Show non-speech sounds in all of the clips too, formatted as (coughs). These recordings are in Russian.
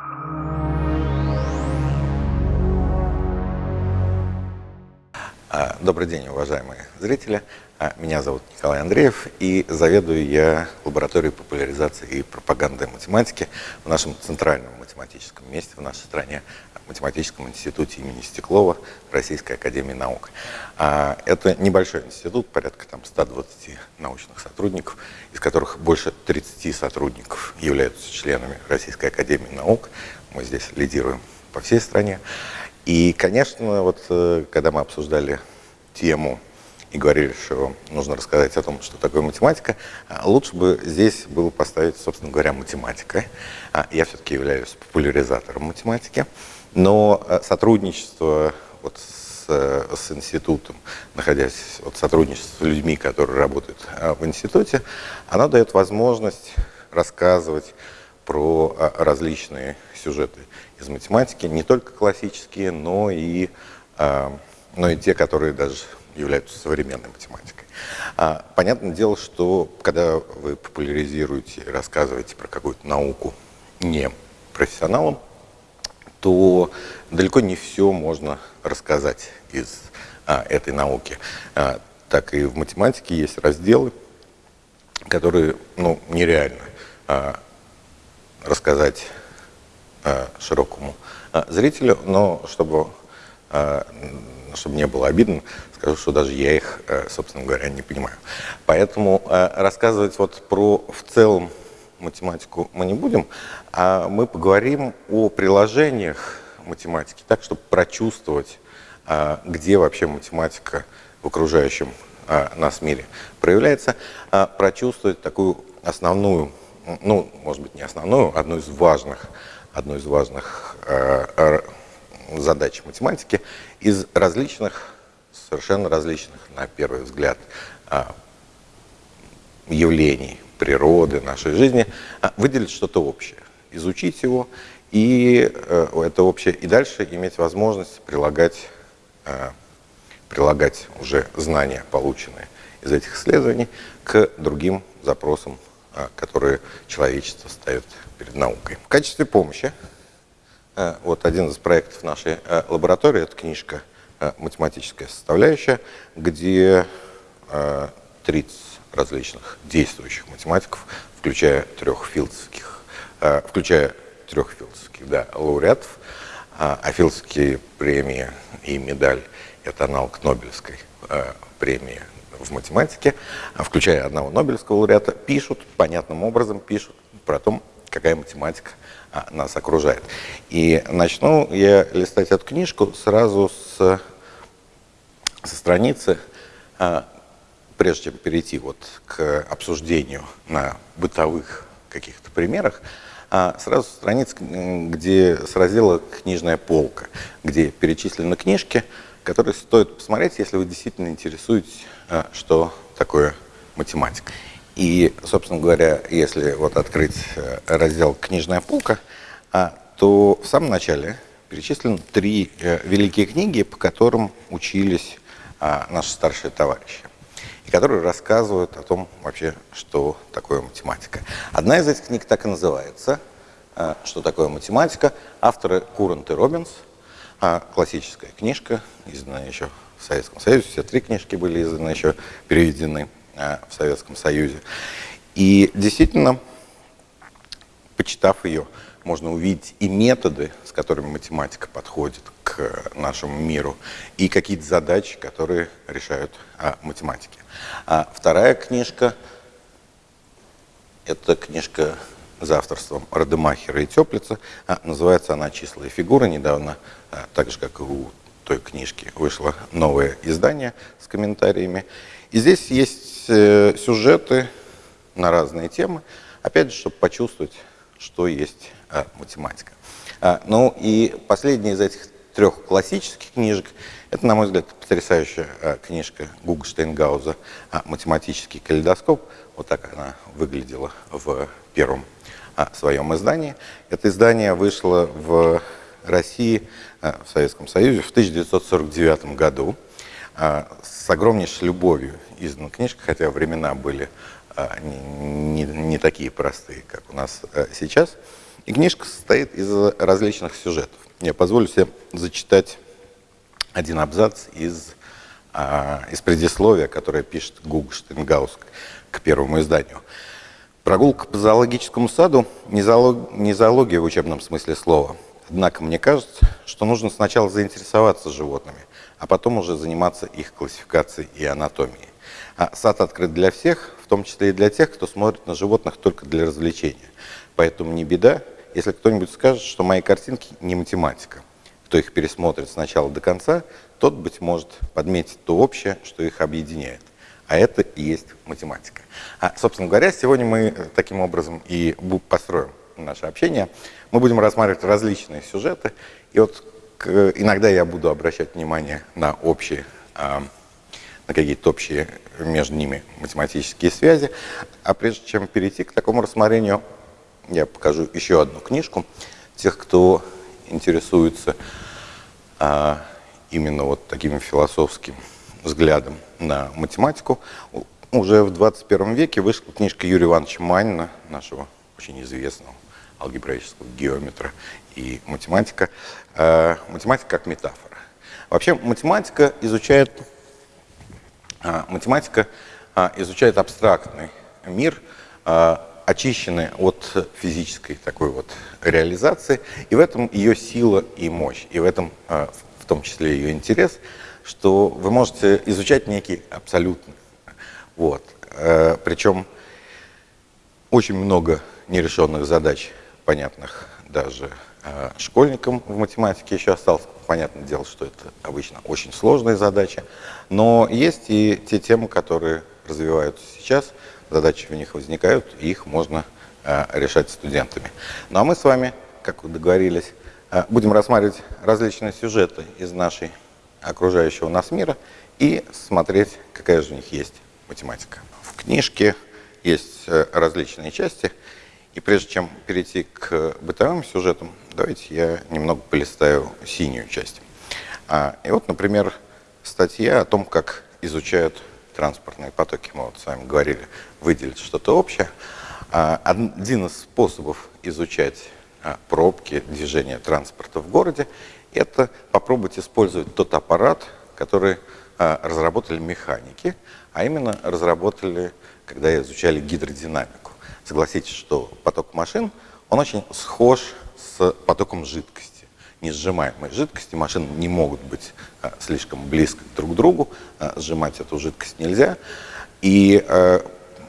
you добрый день, уважаемые зрители. А, меня зовут Николай Андреев, и заведую я лабораторией популяризации и пропаганды математики в нашем центральном математическом месте в нашей стране, Математическом институте имени Стеклова Российской Академии Наук. А, это небольшой институт, порядка там 120 научных сотрудников, из которых больше 30 сотрудников являются членами Российской Академии Наук. Мы здесь лидируем по всей стране. И, конечно, вот э, когда мы обсуждали тему и говорили, что нужно рассказать о том, что такое математика, а, лучше бы здесь было поставить, собственно говоря, математика. А, я все-таки являюсь популяризатором математики, но э, сотрудничество вот с, э, с институтом, находясь вот сотрудничество с людьми, которые работают в институте, оно дает возможность рассказывать про различные сюжеты из математики, не только классические, но и, а, но и те, которые даже являются современной математикой. А, понятное дело, что когда вы популяризируете, рассказываете про какую-то науку не профессионалам, то далеко не все можно рассказать из а, этой науки. А, так и в математике есть разделы, которые ну, нереально а, рассказать широкому э, зрителю, но чтобы, э, чтобы не было обидно, скажу, что даже я их, собственно говоря, не понимаю. Поэтому рассказывать вот про в целом математику мы не будем, а мы поговорим о приложениях математики, так, чтобы прочувствовать, где вообще математика в окружающем нас мире проявляется, прочувствовать такую основную, ну, может быть, не основную, одну из важных одной из важных э, задач математики, из различных, совершенно различных, на первый взгляд, э, явлений природы, нашей жизни, э, выделить что-то общее, изучить его и это общее, и дальше иметь возможность прилагать, прилагать уже знания, полученные из этих исследований, к другим запросам, которые человечество ставит перед наукой. В качестве помощи, э, вот один из проектов нашей э, лаборатории, это книжка э, «Математическая составляющая», где 30 различных действующих математиков, включая трех филдских, включая трех филдских да, лауреатов, а филдские премии и медаль – это аналог Нобелевской премии в математике, включая одного Нобелевского лауреата, пишут, понятным образом пишут про то, какая математика а, нас окружает. И начну я листать эту книжку сразу с, со страницы, а, прежде чем перейти вот к обсуждению на бытовых каких-то примерах, а сразу страниц, где с раздела «Книжная полка», где перечислены книжки, которые стоит посмотреть, если вы действительно интересуетесь, а, что такое математика. И, собственно говоря, если вот открыть э, раздел «Книжная полка», а, то в самом начале перечислены три э, великие книги, по которым учились а, наши старшие товарищи, и которые рассказывают о том вообще, что такое математика. Одна из этих книг так и называется «Что такое математика?». Авторы Курант и Робинс. А, классическая книжка, изданная еще Советском Союзе. Все три книжки были изданы еще, переведены Э, в Советском Союзе. И действительно, почитав ее, можно увидеть и методы, с которыми математика подходит к нашему миру, и какие-то задачи, которые решают а, математики. А вторая книжка – это книжка за авторством Радемахера и Теплица. А, называется она «Числа и фигуры». Недавно, а, так же, как и у той книжки, вышло новое издание с комментариями. И здесь есть э, сюжеты на разные темы, опять же, чтобы почувствовать, что есть а, математика. А, ну и последняя из этих трех классических книжек, это, на мой взгляд, потрясающая а, книжка Гуга Штейнгауза а, «Математический калейдоскоп». Вот так она выглядела в первом а, своем издании. Это издание вышло в России, а, в Советском Союзе в 1949 году. А, с огромнейшей любовью издана книжка, хотя времена были а, не, не, не такие простые, как у нас сейчас. И книжка состоит из различных сюжетов. Я позволю себе зачитать один абзац из, из предисловия, которое пишет Гуг Штенгаус к первому изданию. Прогулка по зоологическому саду не, зоолог, не зоология в учебном смысле слова. Однако мне кажется, что нужно сначала заинтересоваться животными, а потом уже заниматься их классификацией и анатомией. А сад открыт для всех, в том числе и для тех, кто смотрит на животных только для развлечения. Поэтому не беда, если кто-нибудь скажет, что мои картинки не математика. Кто их пересмотрит с начала до конца, тот, быть может, подметит то общее, что их объединяет. А это и есть математика. А, собственно говоря, сегодня мы таким образом и построим наше общение. Мы будем рассматривать различные сюжеты. И вот иногда я буду обращать внимание на общие, а, на какие-то общие между ними математические связи. А прежде чем перейти к такому рассмотрению, я покажу еще одну книжку. Тех, кто интересуется а, именно вот таким философским взглядом на математику, уже в 21 веке вышла книжка Юрия Ивановича Манина, нашего очень известного алгебраического геометра и математика. А, математика как метафора. Вообще математика изучает, а, математика а, изучает абстрактный мир, очищены от физической такой вот реализации, и в этом ее сила и мощь, и в этом в том числе ее интерес, что вы можете изучать некий абсолютный. Вот. Э, Причем очень много нерешенных задач, понятных даже э, школьникам в математике еще осталось. Понятное дело, что это обычно очень сложные задачи, но есть и те темы, которые развиваются сейчас – задачи в них возникают, и их можно э, решать студентами. Ну а мы с вами, как договорились, э, будем рассматривать различные сюжеты из нашей окружающего нас мира и смотреть, какая же у них есть математика. В книжке есть различные части, и прежде чем перейти к бытовым сюжетам, давайте я немного полистаю синюю часть. А, и вот, например, статья о том, как изучают транспортные потоки, мы вот с вами говорили, выделить что-то общее. А, один из способов изучать а, пробки, движение транспорта в городе, это попробовать использовать тот аппарат, который а, разработали механики, а именно разработали, когда изучали гидродинамику. Согласитесь, что поток машин, он очень схож с потоком жидкости несжимаемой жидкости. Машины не могут быть а, слишком близко друг к другу, а, сжимать эту жидкость нельзя. И а,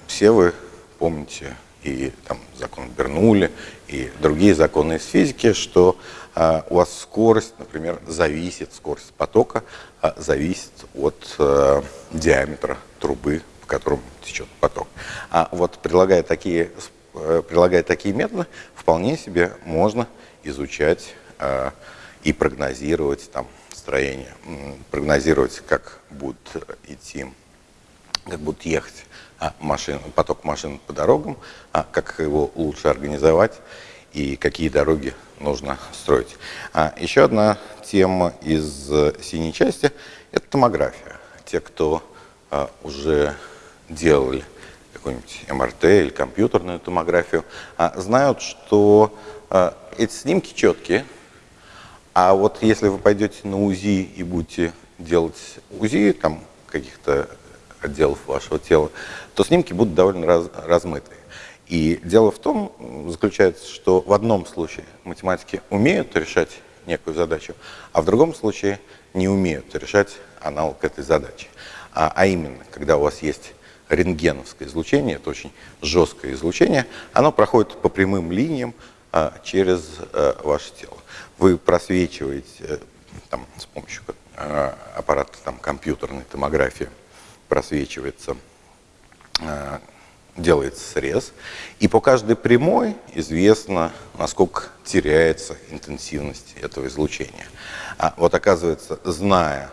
все вы помните и там закон Бернули, и другие законы из физики, что а, у вас скорость, например, зависит, скорость потока а, зависит от а, диаметра трубы, в котором течет поток. А вот прилагая такие, э, прилагая такие методы, вполне себе можно изучать а, и прогнозировать там строение, прогнозировать, как будут идти, как будут ехать а, машин, поток машин по дорогам, а как его лучше организовать и какие дороги нужно строить. А еще одна тема из синей части – это томография. Те, кто а, уже делали какую-нибудь МРТ или компьютерную томографию, а, знают, что а, эти снимки четкие, а вот если вы пойдете на УЗИ и будете делать УЗИ там каких-то отделов вашего тела, то снимки будут довольно раз, размытые. И дело в том, заключается, что в одном случае математики умеют решать некую задачу, а в другом случае не умеют решать аналог этой задачи. А, а именно, когда у вас есть рентгеновское излучение, это очень жесткое излучение, оно проходит по прямым линиям а, через а, ваше тело вы просвечиваете э, там, с помощью э, аппарата там, компьютерной томографии, просвечивается, э, делается срез, и по каждой прямой известно, насколько теряется интенсивность этого излучения. А вот оказывается, зная,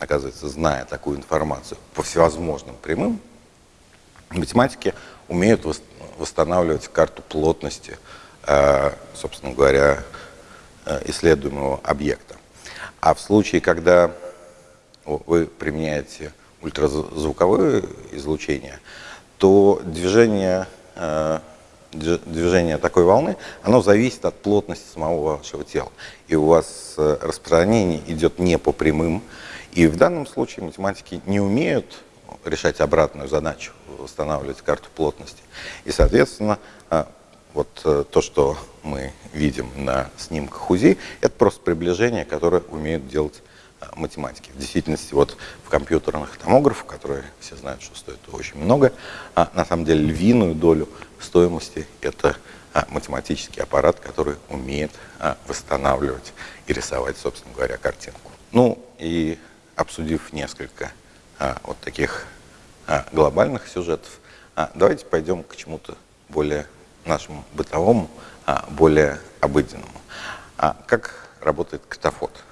оказывается, зная такую информацию по всевозможным прямым, математики умеют восстанавливать карту плотности, собственно говоря, Э, исследуемого объекта. А в случае, когда вы применяете ультразвуковое излучение, то движение, э, движение такой волны, оно зависит от плотности самого вашего тела. И у вас э, распространение идет не по прямым. И в данном случае математики не умеют решать обратную задачу, восстанавливать карту плотности. И, соответственно, э, вот э, то, что мы видим на снимках УЗИ, это просто приближение, которое умеют делать математики. В действительности, вот в компьютерных томографах, которые все знают, что стоят очень много, а на самом деле львиную долю стоимости это а, математический аппарат, который умеет а, восстанавливать и рисовать, собственно говоря, картинку. Ну и обсудив несколько а, вот таких а, глобальных сюжетов, а, давайте пойдем к чему-то более нашему бытовому, а, более обыденному. А, как работает катафот?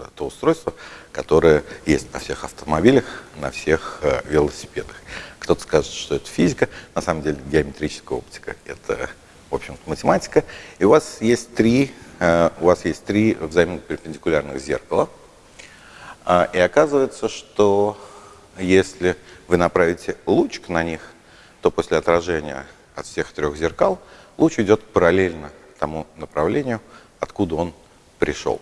Э, то устройство, которое есть на всех автомобилях, на всех э, велосипедах. Кто-то скажет, что это физика, на самом деле геометрическая оптика – это, в общем-то, математика. И у вас есть три, э, у вас есть три взаимно перпендикулярных зеркала. Э, и оказывается, что если вы направите лучик на них, то после отражения от всех трех зеркал луч идет параллельно тому направлению, откуда он пришел.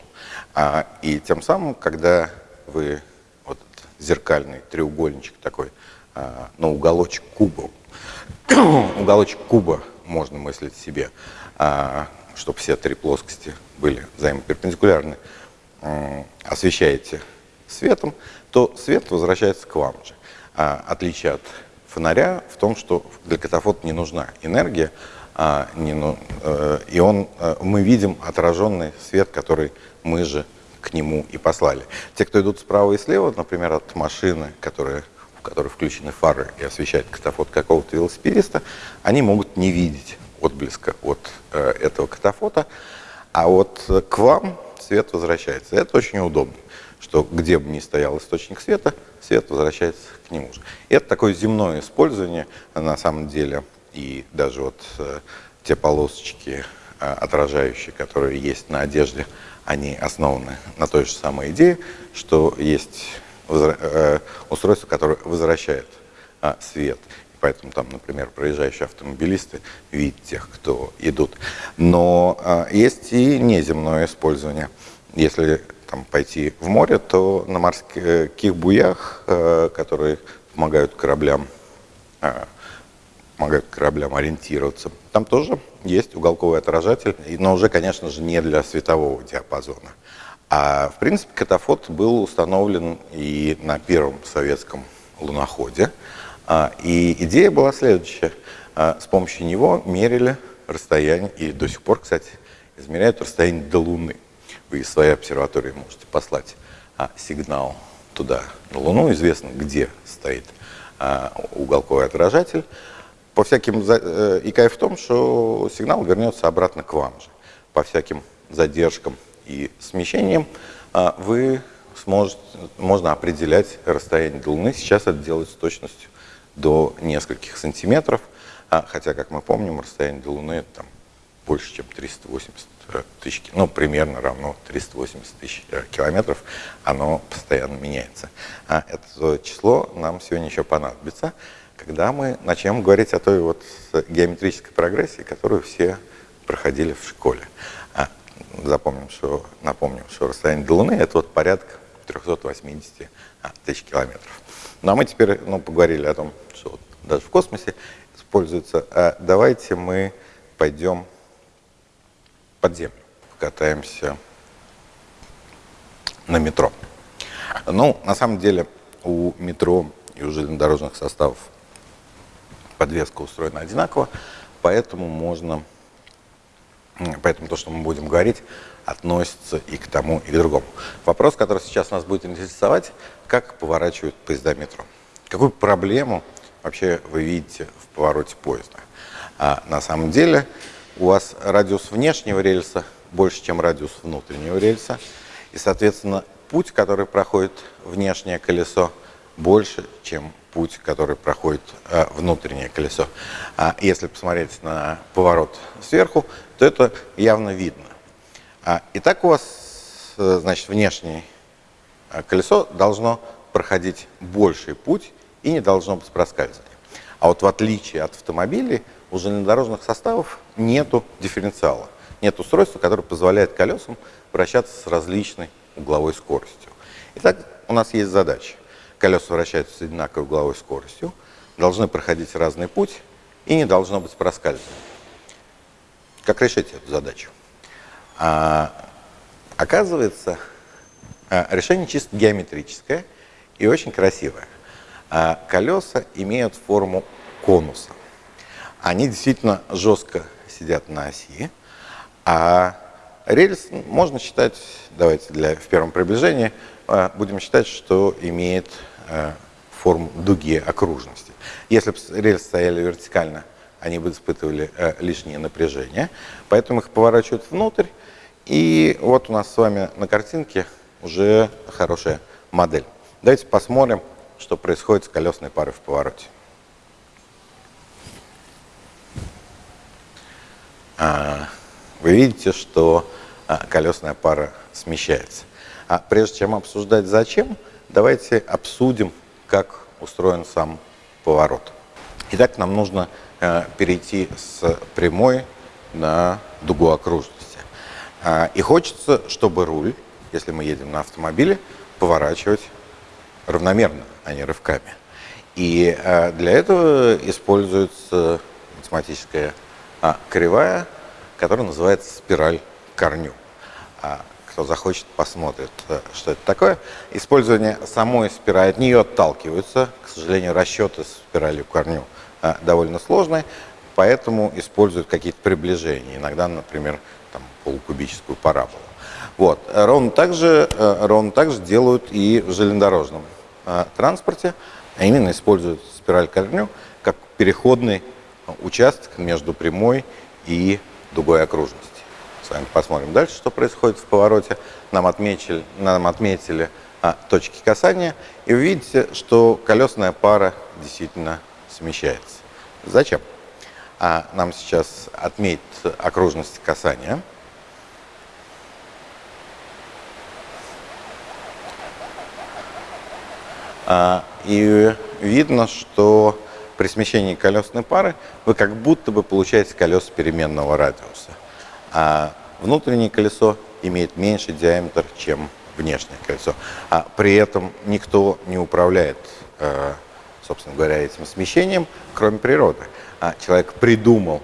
А, и тем самым, когда вы вот зеркальный треугольничек такой, а, ну, уголочек куба, (coughs) уголочек куба можно мыслить себе, а, чтобы все три плоскости были взаимоперпендикулярны, а, освещаете светом, то свет возвращается к вам же. А, отличие от фонаря в том, что для катафота не нужна энергия, а, не, ну, э, и он, э, мы видим отраженный свет, который мы же к нему и послали. Те, кто идут справа и слева, например, от машины, которая, в которой включены фары и освещает катафот какого-то велосипедиста, они могут не видеть отблеска от э, этого катафота, а вот к вам свет возвращается. Это очень удобно, что где бы ни стоял источник света, свет возвращается к нему же. И это такое земное использование, на самом деле, и даже вот э, те полосочки э, отражающие, которые есть на одежде, они основаны на той же самой идее, что есть э, устройство, которое возвращает свет. Поэтому там, например, проезжающие автомобилисты видят тех, кто идут. Но есть и неземное использование. Если там, пойти в море, то на морских буях, которые помогают кораблям помогают кораблям ориентироваться. Там тоже есть уголковый отражатель, но уже, конечно же, не для светового диапазона. А, в принципе, катафот был установлен и на первом советском луноходе. А, и идея была следующая. А, с помощью него мерили расстояние, и до сих пор, кстати, измеряют расстояние до Луны. Вы из своей обсерватории можете послать сигнал туда, на Луну. Известно, где стоит уголковый отражатель по всяким, э, и кайф в том, что сигнал вернется обратно к вам же. По всяким задержкам и смещениям а, вы сможете, можно определять расстояние до Луны. Сейчас это делается с точностью до нескольких сантиметров, а, хотя, как мы помним, расстояние до Луны там, больше, чем 380 э, тысяч, ну, примерно равно 380 тысяч э, километров, оно постоянно меняется. А это число нам сегодня еще понадобится когда мы начнем говорить о той вот геометрической прогрессии, которую все проходили в школе. А, запомним, что, напомним, что расстояние до Луны – это вот порядка 380 а, тысяч километров. Ну а мы теперь ну, поговорили о том, что даже в космосе используется. А давайте мы пойдем под землю, покатаемся на метро. Ну, на самом деле, у метро и у железнодорожных составов подвеска устроена одинаково, поэтому можно, поэтому то, что мы будем говорить, относится и к тому, и к другому. Вопрос, который сейчас нас будет интересовать, как поворачивают поезда метро. Какую проблему вообще вы видите в повороте поезда? А на самом деле у вас радиус внешнего рельса больше, чем радиус внутреннего рельса, и, соответственно, путь, который проходит внешнее колесо, больше, чем путь, который проходит э, внутреннее колесо. А если посмотреть на поворот сверху, то это явно видно. А, итак, у вас, э, значит, внешнее э, колесо должно проходить больший путь и не должно быть проскальзывания. А вот в отличие от автомобилей, у железнодорожных составов нету дифференциала. Нет устройства, которое позволяет колесам вращаться с различной угловой скоростью. Итак, у нас есть задача. Колеса вращаются с одинаковой угловой скоростью, должны проходить разный путь и не должно быть проскальзывания. Как решить эту задачу? А, оказывается, а, решение чисто геометрическое и очень красивое. А, колеса имеют форму конуса. Они действительно жестко сидят на оси, а рельс можно считать, давайте для, в первом приближении, а, будем считать, что имеет а, форму дуги окружности. Если бы рельсы стояли вертикально, они бы испытывали а, лишнее напряжение, поэтому их поворачивают внутрь, и вот у нас с вами на картинке уже хорошая модель. Давайте посмотрим, что происходит с колесной парой в повороте. Вы видите, что а, колесная пара смещается. А прежде чем обсуждать зачем, давайте обсудим, как устроен сам поворот. Итак, нам нужно э, перейти с прямой на дугу окружности. А, и хочется, чтобы руль, если мы едем на автомобиле, поворачивать равномерно, а не рывками. И э, для этого используется математическая а, кривая, который называется спираль корню. А кто захочет, посмотрит, э, что это такое. Использование самой спирали, от нее отталкиваются. К сожалению, расчеты спиралью корню а, довольно сложные, поэтому используют какие-то приближения. Иногда, например, там, полукубическую параболу. Вот. Ровно так же, э, ровно так же делают и в железнодорожном транспорте, а именно используют спираль корню как переходный участок между прямой и дугой окружности. С вами посмотрим дальше, что происходит в повороте. Нам отметили, нам отметили а, точки касания, и вы видите, что колесная пара действительно смещается. Зачем? А, нам сейчас отметить окружность касания. А, и видно, что при смещении колесной пары вы как будто бы получаете колеса переменного радиуса. А внутреннее колесо имеет меньший диаметр, чем внешнее колесо. А при этом никто не управляет, э, собственно говоря, этим смещением, кроме природы. А человек придумал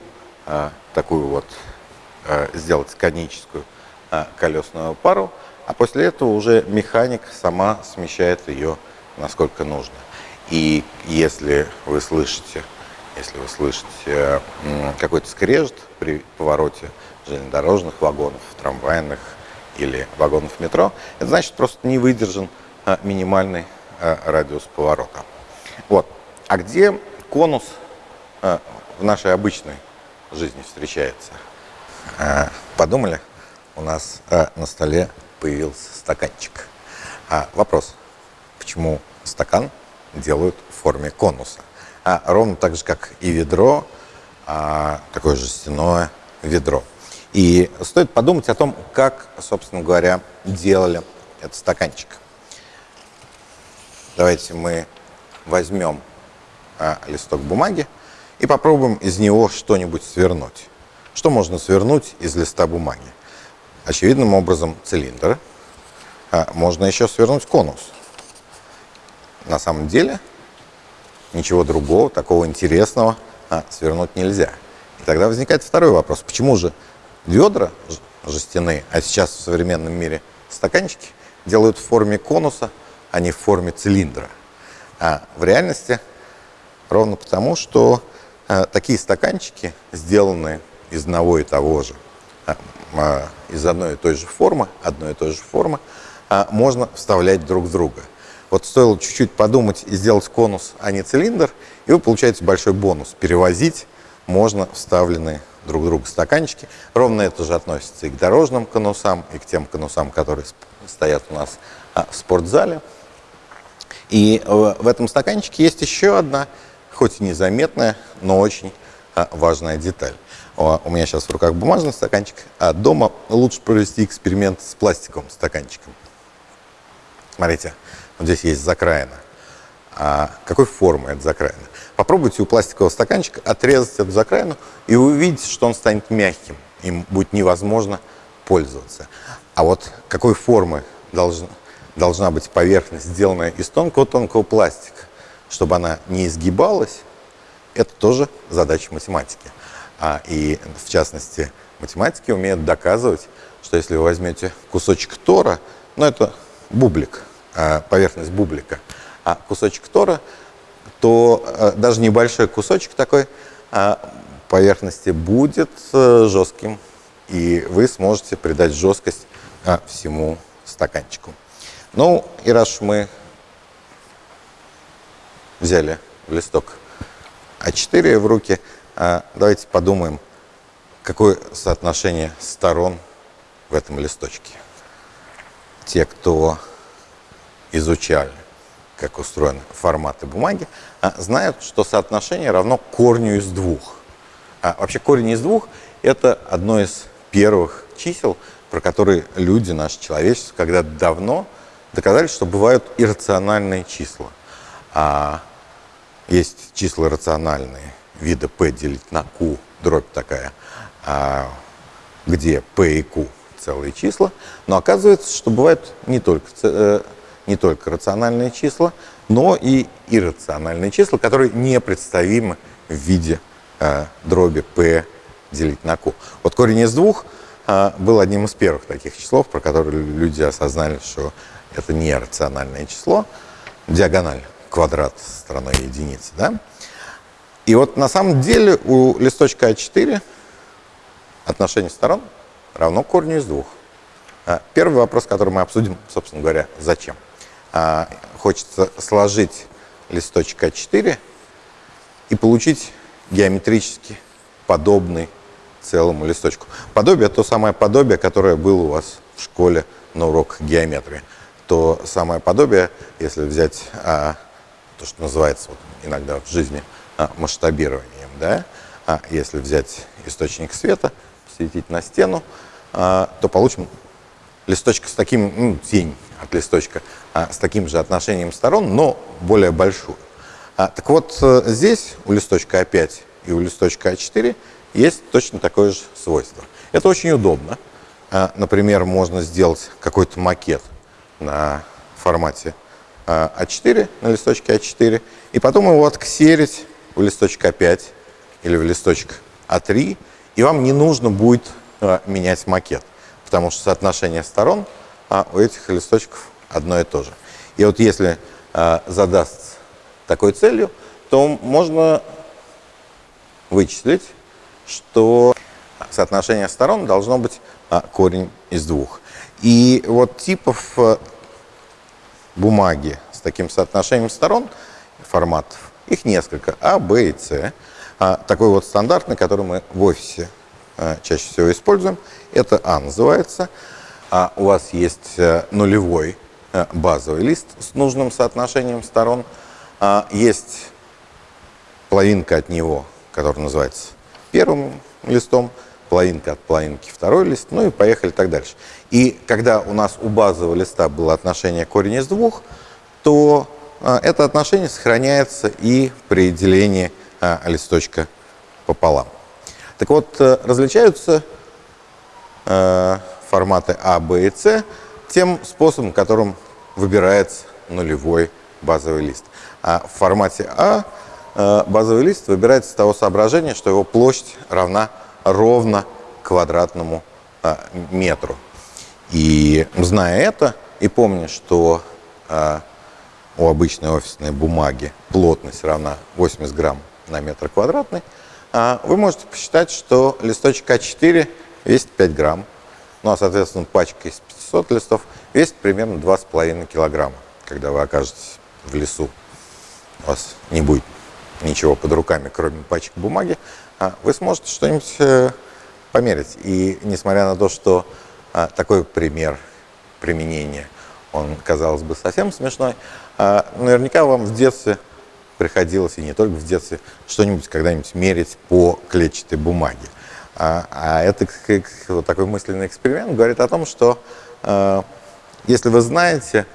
э, такую вот, э, сделать коническую колесную пару, а после этого уже механик сама смещает ее насколько нужно. И если вы слышите, если вы слышите какой-то скрежет при повороте железнодорожных вагонов, трамвайных или вагонов метро, это значит просто не выдержан а, минимальный а, радиус поворота. Вот. А где конус а, в нашей обычной жизни встречается? Подумали? У нас на столе появился стаканчик. Вопрос, почему стакан делают в форме конуса. А ровно так же, как и ведро, а, такое жестяное ведро. И стоит подумать о том, как, собственно говоря, делали этот стаканчик. Давайте мы возьмем а, листок бумаги и попробуем из него что-нибудь свернуть. Что можно свернуть из листа бумаги? Очевидным образом цилиндр. А, можно еще свернуть конус на самом деле ничего другого, такого интересного а, свернуть нельзя. И тогда возникает второй вопрос. Почему же ведра жестяные, а сейчас в современном мире стаканчики, делают в форме конуса, а не в форме цилиндра? А в реальности ровно потому, что а, такие стаканчики сделаны из одного и того же, а, а, из одной и той же формы, одной и той же формы, а, можно вставлять друг в друга – вот стоило чуть-чуть подумать и сделать конус, а не цилиндр, и вы получаете большой бонус. Перевозить можно вставленные друг друга стаканчики. Ровно это же относится и к дорожным конусам, и к тем конусам, которые стоят у нас а, в спортзале. И в этом стаканчике есть еще одна, хоть и незаметная, но очень а, важная деталь. У меня сейчас в руках бумажный стаканчик, а дома лучше провести эксперимент с пластиковым стаканчиком. Смотрите, вот здесь есть закраина. а какой формы эта закраина. Попробуйте у пластикового стаканчика отрезать эту закраину, и вы увидите, что он станет мягким. Им будет невозможно пользоваться. А вот какой формы должна, должна быть поверхность, сделанная из тонкого-тонкого пластика, чтобы она не изгибалась, это тоже задача математики. А, и в частности, математики умеют доказывать, что если вы возьмете кусочек тора, ну это бублик, поверхность бублика, а кусочек тора, то а, даже небольшой кусочек такой а, поверхности будет а, жестким, и вы сможете придать жесткость а, всему стаканчику. Ну, и раз мы взяли листок А4 в руки, а, давайте подумаем, какое соотношение сторон в этом листочке. Те, кто изучали, как устроены форматы бумаги, а, знают, что соотношение равно корню из двух. А вообще корень из двух – это одно из первых чисел, про которые люди, наше человечество, когда давно доказали, что бывают иррациональные числа. А есть числа рациональные, вида p делить на q, дробь такая, а, где p и q целые числа, но оказывается, что бывают не только, э, не только рациональные числа, но и иррациональные числа, которые непредставимы в виде э, дроби p делить на q. Вот корень из двух э, был одним из первых таких числов, про которые люди осознали, что это не рациональное число, диагональ квадрат стороной единицы. Да? И вот на самом деле у листочка А4 отношение сторон равно корню из двух. А, первый вопрос, который мы обсудим, собственно говоря, зачем. А, хочется сложить листочек А4 и получить геометрически подобный целому листочку. Подобие – то самое подобие, которое было у вас в школе на уроках геометрии то самое подобие, если взять а, то, что называется вот, иногда в жизни а, масштабированием, да, а если взять источник света, светить на стену, а, то получим листочка с таким, ну, тень от листочка, а, с таким же отношением сторон, но более большую. А, так вот, э, здесь у листочка А5 и у листочка А4 есть точно такое же свойство. Это очень удобно. А, например, можно сделать какой-то макет на формате А4, на листочке А4, и потом его отксерить в листочек А5 или в листочек А3, и вам не нужно будет менять макет, потому что соотношение сторон а, у этих листочков одно и то же. И вот если а, задаст такой целью, то можно вычислить, что соотношение сторон должно быть а, корень из двух. И вот типов э, бумаги с таким соотношением сторон, форматов, их несколько, А, Б и С. А такой вот стандартный, который мы в офисе а, чаще всего используем, это А называется. А у вас есть а, нулевой а, базовый лист с нужным соотношением сторон. А, есть половинка от него, который называется первым листом, половинка от половинки второй лист, ну и поехали так дальше. И когда у нас у базового листа было отношение корень из двух, то а, это отношение сохраняется и при делении а, листочка пополам. Так вот, э, различаются э, форматы А, Б и С тем способом, которым выбирается нулевой базовый лист. А в формате А э, базовый лист выбирается с того соображения, что его площадь равна ровно квадратному метру. И зная это, и помня, что у обычной офисной бумаги плотность равна 80 грамм на метр квадратный, вы можете посчитать, что листочек А4 весит 5 грамм, ну а, соответственно, пачка из 500 листов весит примерно 2,5 килограмма. Когда вы окажетесь в лесу, у вас не будет ничего под руками, кроме пачек бумаги, а вы сможете что-нибудь э, померить. И несмотря на то, что а, такой пример применения, он, казалось бы, совсем смешной, а, наверняка вам в детстве приходилось, и не только в детстве, что-нибудь когда-нибудь мерить по клетчатой бумаге. А, а это вот такой мысленный эксперимент говорит о том, что э, если вы знаете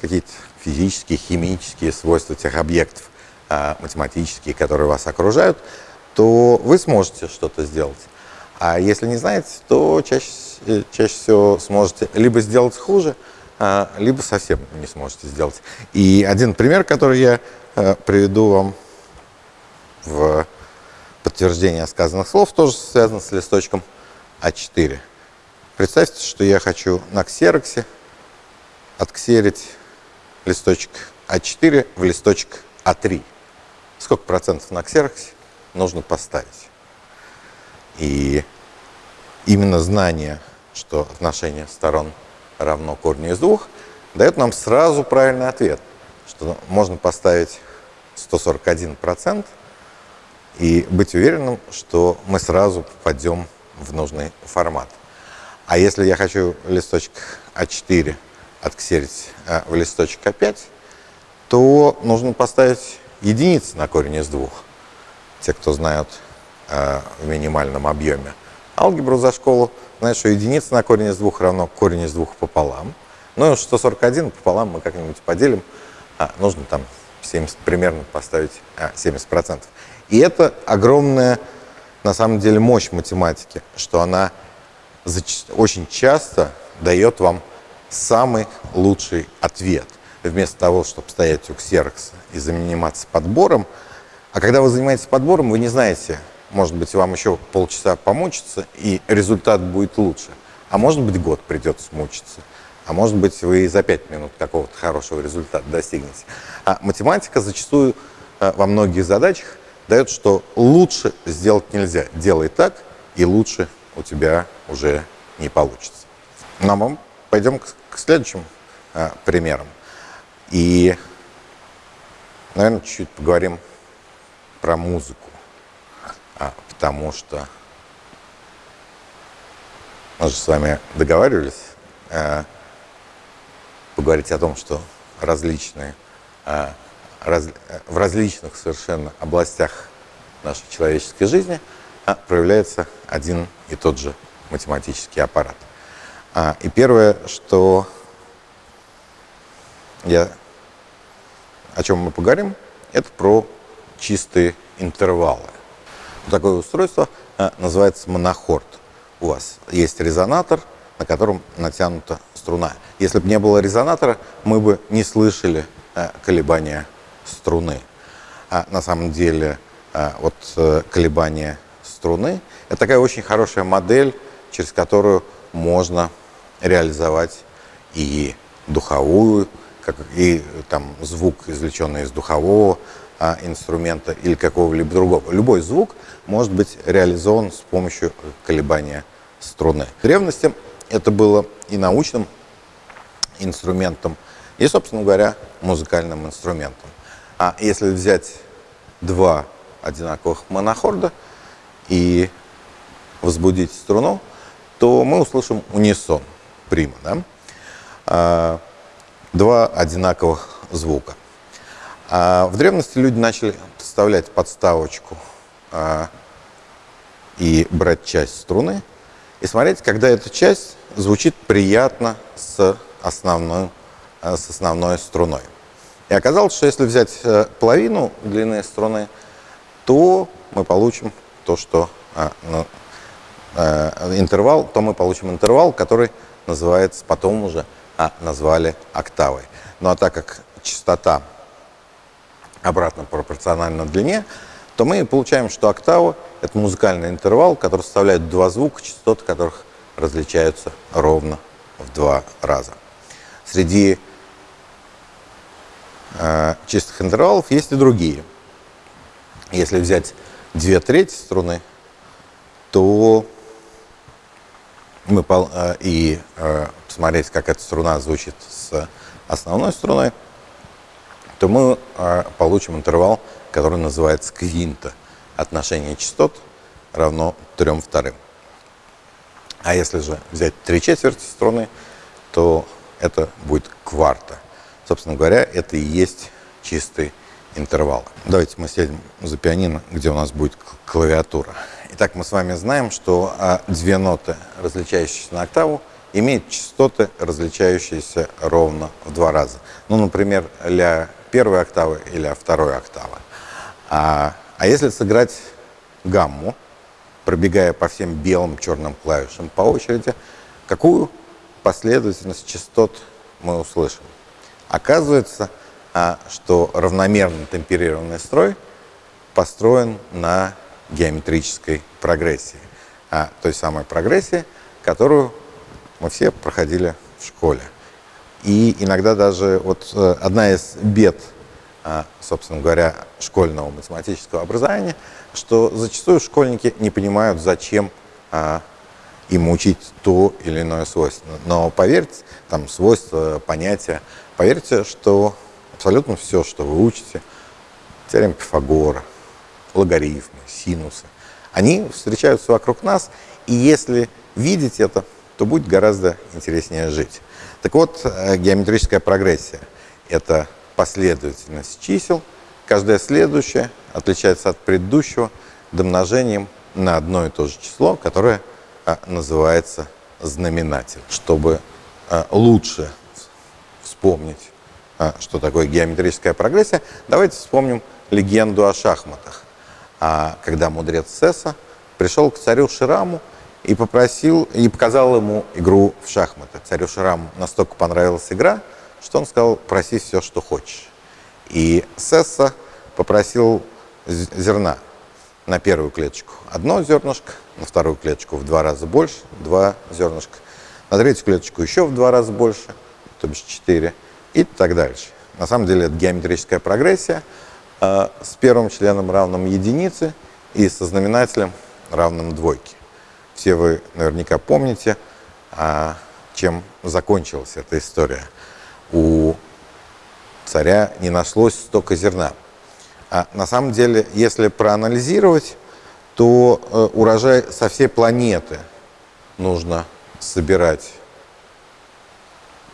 какие-то физические, химические свойства тех объектов, а, математические, которые вас окружают, то вы сможете что-то сделать. А если не знаете, то чаще, э, чаще всего сможете либо сделать хуже, а, либо совсем не сможете сделать. И один пример, который я э, приведу вам в подтверждение сказанных слов, тоже связан с листочком А4. Представьте, что я хочу на ксероксе отксерить листочек А4 в листочек А3. Сколько процентов на ксероксе нужно поставить? И именно знание, что отношение сторон равно корню из двух, дает нам сразу правильный ответ, что можно поставить 141% и быть уверенным, что мы сразу попадем в нужный формат. А если я хочу листочек А4 отксерить а, в листочек А5, то нужно поставить единицы на корень из двух. Те, кто знают э, в минимальном объеме алгебру за школу, знают, что единица на корень из двух равно корень из двух пополам. Ну и 141 пополам мы как-нибудь поделим. А, нужно там 70, примерно поставить а, 70%. И это огромная, на самом деле, мощь математики, что она очень часто дает вам самый лучший ответ. Вместо того, чтобы стоять у ксерокса и заниматься подбором, а когда вы занимаетесь подбором, вы не знаете, может быть, вам еще полчаса помучиться, и результат будет лучше. А может быть, год придется мучиться. А может быть, вы за пять минут какого-то хорошего результата достигнете. А математика зачастую э, во многих задачах дает, что лучше сделать нельзя. Делай так, и лучше у тебя уже не получится. Ну, а мы пойдем к, следующим а, примерам. И, наверное, чуть-чуть поговорим про музыку. А, потому что мы же с вами договаривались а, поговорить о том, что различные а, раз, в различных совершенно областях нашей человеческой жизни а, проявляется один и тот же математический аппарат. А, и первое, что я, о чем мы поговорим, это про чистые интервалы. Такое устройство называется монохорд. У вас есть резонатор, на котором натянута струна. Если бы не было резонатора, мы бы не слышали а, колебания струны. А на самом деле а, вот э, колебания струны – это такая очень хорошая модель, через которую можно реализовать и духовую, и там звук, извлеченный из духового инструмента или какого-либо другого. Любой звук может быть реализован с помощью колебания струны. В древности это было и научным инструментом, и, собственно говоря, музыкальным инструментом. А если взять два одинаковых монохорда и возбудить струну, то мы услышим унисон, прима, да? а, два одинаковых звука. А в древности люди начали подставлять подставочку а, и брать часть струны и смотреть, когда эта часть звучит приятно с основной, с основной струной. И оказалось, что если взять э, половину длины струны, то мы получим то, что а, ну, э, интервал, то мы получим интервал, который называется, потом уже а, назвали октавой. Ну а так как частота обратно пропорциональна длине, то мы получаем, что октава – это музыкальный интервал, который составляет два звука, частоты которых различаются ровно в два раза. Среди Э, чистых интервалов есть и другие. Если взять две трети струны, то мы э, и э, посмотреть, как эта струна звучит с основной струной, то мы получим интервал, который называется квинта. Отношение частот равно трем вторым. А если же взять три четверти струны, то это будет кварта. Собственно говоря, это и есть чистый интервал. Давайте мы сядем за пианино, где у нас будет клавиатура. Итак, мы с вами знаем, что а, две ноты, различающиеся на октаву, имеет частоты, различающиеся ровно в два раза. Ну, например, ля первой октавы и ля второй октавы. А, а если сыграть гамму, пробегая по всем белым черным клавишам по очереди, какую последовательность частот мы услышим? Оказывается, а, что равномерно темперированный строй построен на геометрической прогрессии. А, той самой прогрессии, которую мы все проходили в школе. И иногда даже вот э, одна из бед, собственно говоря, школьного математического образования, что зачастую школьники не понимают, зачем а, им учить то или иное свойство. Но поверьте, там свойства, понятия, поверьте, что абсолютно все, что вы учите, теорем Пифагора, логарифмы, синусы, они встречаются вокруг нас, и если видеть это, то будет гораздо интереснее жить. Так вот, э, геометрическая прогрессия – это последовательность чисел, каждое следующее отличается от предыдущего домножением на одно и то же число, которое э, называется знаменатель. Чтобы э, лучше вспомнить, что такое геометрическая прогрессия, давайте вспомним легенду о шахматах. А когда мудрец Сесса пришел к царю Шираму и попросил, и показал ему игру в шахматы. Царю Шираму настолько понравилась игра, что он сказал, проси все, что хочешь. И Сесса попросил зерна на первую клеточку одно зернышко, на вторую клеточку в два раза больше, два зернышка, на третью клеточку еще в два раза больше, то бишь четыре, и так дальше. На самом деле это геометрическая прогрессия э, с первым членом равным единице и со знаменателем равным двойке. Все вы наверняка помните, а, чем закончилась эта история. У царя не нашлось столько зерна. А на самом деле, если проанализировать, то э, урожай со всей планеты нужно собирать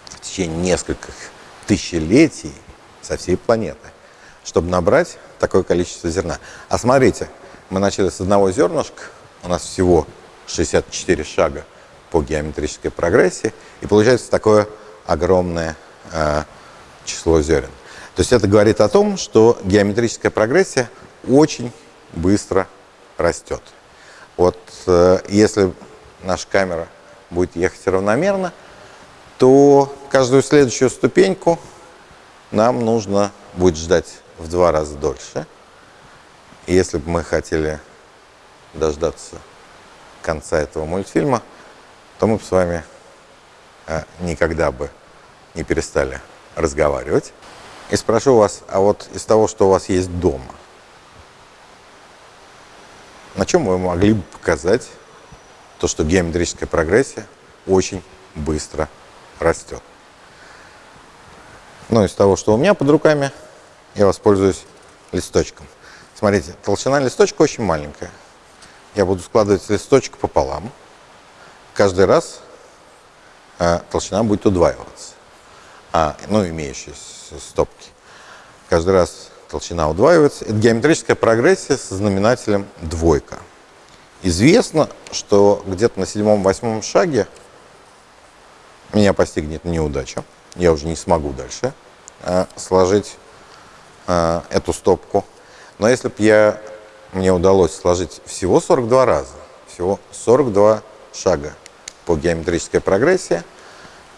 в течение нескольких тысячелетий со всей планеты, чтобы набрать такое количество зерна. А смотрите, мы начали с одного зернышка, у нас всего 64 шага по геометрической прогрессии, и получается такое огромное число зерен. То есть это говорит о том, что геометрическая прогрессия очень быстро растет. Вот э, если наша камера будет ехать равномерно, то каждую следующую ступеньку нам нужно будет ждать в два раза дольше. Если бы мы хотели дождаться конца этого мультфильма, то мы бы с вами э, никогда бы не перестали разговаривать. И спрошу вас, а вот из того, что у вас есть дома, на чем вы могли бы показать то, что геометрическая прогрессия очень быстро растет? Ну, из того, что у меня под руками, я воспользуюсь листочком. Смотрите, толщина листочка очень маленькая я буду складывать листочек пополам. Каждый раз э, толщина будет удваиваться. А, ну, имеющиеся стопки. Каждый раз толщина удваивается. Это геометрическая прогрессия со знаменателем двойка. Известно, что где-то на седьмом-восьмом шаге меня постигнет неудача. Я уже не смогу дальше э, сложить э, эту стопку. Но если бы я мне удалось сложить всего 42 раза, всего 42 шага по геометрической прогрессии,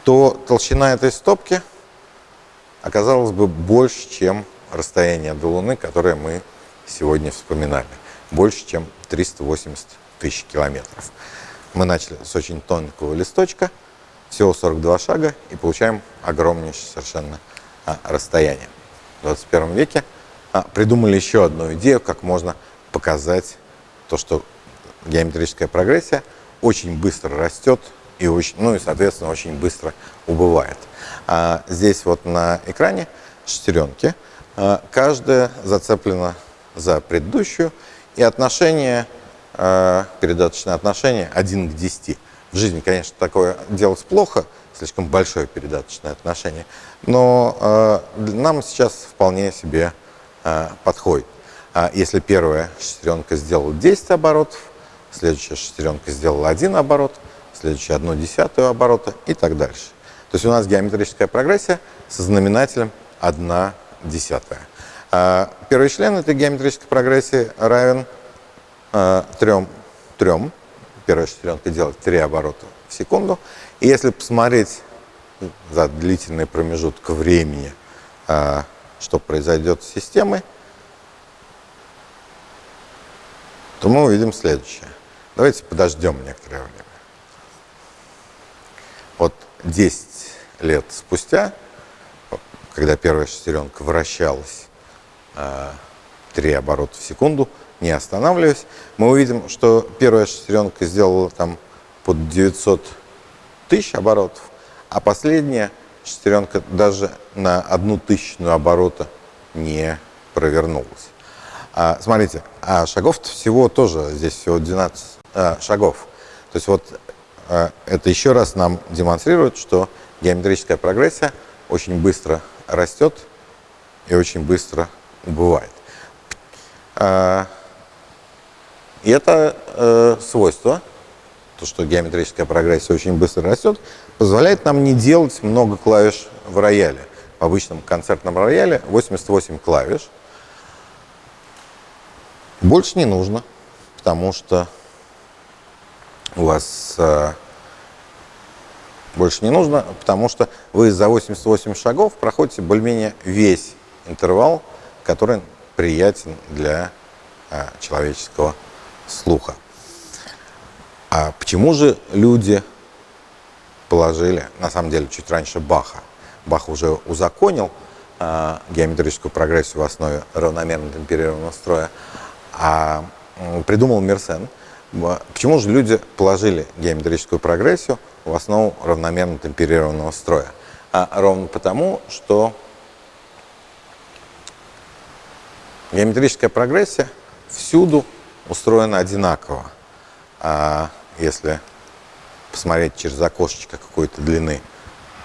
то толщина этой стопки оказалась бы больше, чем расстояние до Луны, которое мы сегодня вспоминали. Больше, чем 380 тысяч километров. Мы начали с очень тонкого листочка, всего 42 шага, и получаем огромнейшее совершенно а, расстояние. В 21 веке а, придумали еще одну идею, как можно показать то, что геометрическая прогрессия очень быстро растет и, очень, ну и соответственно, очень быстро убывает. А здесь вот на экране шестеренки. А, каждая зацеплена за предыдущую, и отношение, а, передаточное отношение 1 к 10. В жизни, конечно, такое делать плохо, слишком большое передаточное отношение, но а, нам сейчас вполне себе подходит. А если первая шестеренка сделала 10 оборотов, следующая шестеренка сделала один оборот, следующий одну десятую оборота и так дальше. То есть у нас геометрическая прогрессия со знаменателем 1 десятая. А первый член этой геометрической прогрессии равен э, 3, 3. Первая шестеренка делает 3 оборота в секунду. И если посмотреть за длительный промежуток времени, э, что произойдет с системой, то мы увидим следующее. Давайте подождем некоторое время. Вот 10 лет спустя, когда первая шестеренка вращалась э, 3 оборота в секунду, не останавливаясь, мы увидим, что первая шестеренка сделала там под 900 тысяч оборотов, а последняя шестеренка даже на одну тысячную оборота не провернулась. А, смотрите, а шагов всего тоже, здесь всего 12 а, шагов. То есть вот это еще раз нам демонстрирует, что геометрическая прогрессия очень быстро растет и очень быстро убывает. А, и это э, свойство, то, что геометрическая прогрессия очень быстро растет, позволяет нам не делать много клавиш в рояле. В обычном концертном рояле 88 клавиш – больше не нужно, потому что вас э, больше не нужно, потому что вы за 88 шагов проходите более-менее весь интервал, который приятен для э, человеческого слуха. А почему же люди положили, на самом деле, чуть раньше Баха, Бах уже узаконил э, геометрическую прогрессию в основе равномерно темперированного строя, а придумал Мерсен. Почему же люди положили геометрическую прогрессию в основу равномерно темперированного строя? А ровно потому, что геометрическая прогрессия всюду устроена одинаково. А если посмотреть через окошечко какой-то длины,